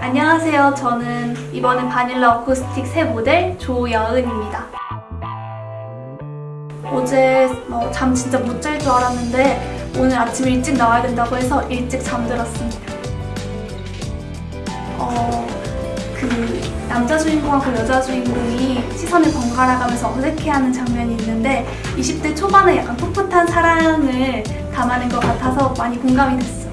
안녕하세요. 저는 이번에 바닐라 어쿠스틱 새 모델 조여은입니다. 어제 뭐 잠 진짜 못 잘 줄 알았는데 오늘 아침 일찍 나와야 된다고 해서 일찍 잠들었습니다. 어, 그 남자 주인공하고 여자 주인공이 시선을 번갈아 가면서 어색해하는 장면이 있는데 20대 초반에 약간 풋풋한 사랑을 담아낸 것 같아서 많이 공감이 됐어요.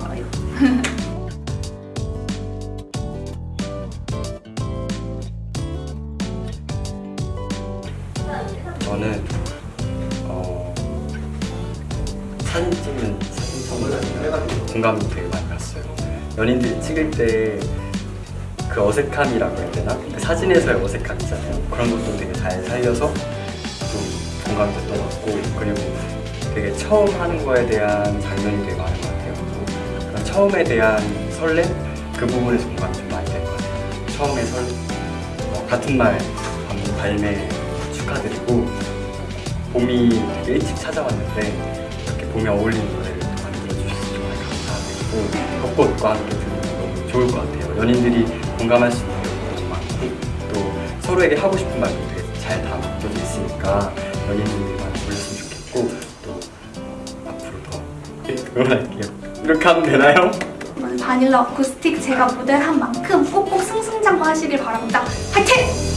저는 어, 사진 찍는 사진 공감이 되게 많이 갔어요. 연인들이 찍을 때 그 어색함이라고 해야 되나? 그 사진에서의 어색함 있잖아요. 그런 것도 되게 잘 살려서 좀 공감이 됐던 것 같고 그리고 되게 처음 하는 거에 대한 장면이 되게 많은 것 같아요. 그런 처음에 대한 설렘 그 부분에서 공감이 좀 많이 된 것 같아요. 처음에 설 어, 같은 말 발매 축하드리고 봄이 일찍 찾아왔는데 이렇게 봄에 어울리는 노래를 또 만들어주셔서 정말 감사드리고 벚꽃과 함께 들으면 너무 좋을 것 같아요. 연인들이 공감할 수 있는 것도 많고 또 서로에게 하고 싶은 말도 되게 잘 담겨져 있으니까 연인들이 많이 불렀으면 좋겠고 또 앞으로 더 응원할게요. 이렇게 하면 되나요? 바닐라 어쿠스틱 제가 모델한 만큼 꼭꼭 승승장구 하시길 바랍니다. 화이팅!